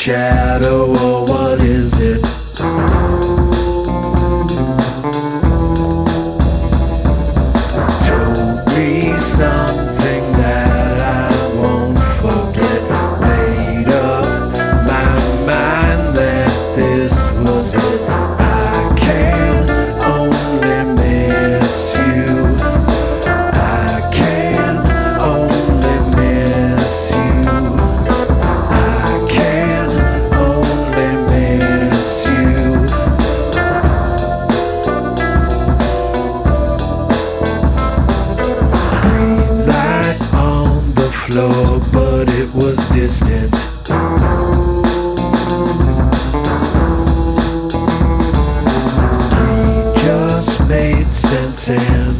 shadow floor, but it was distant. We just made sense and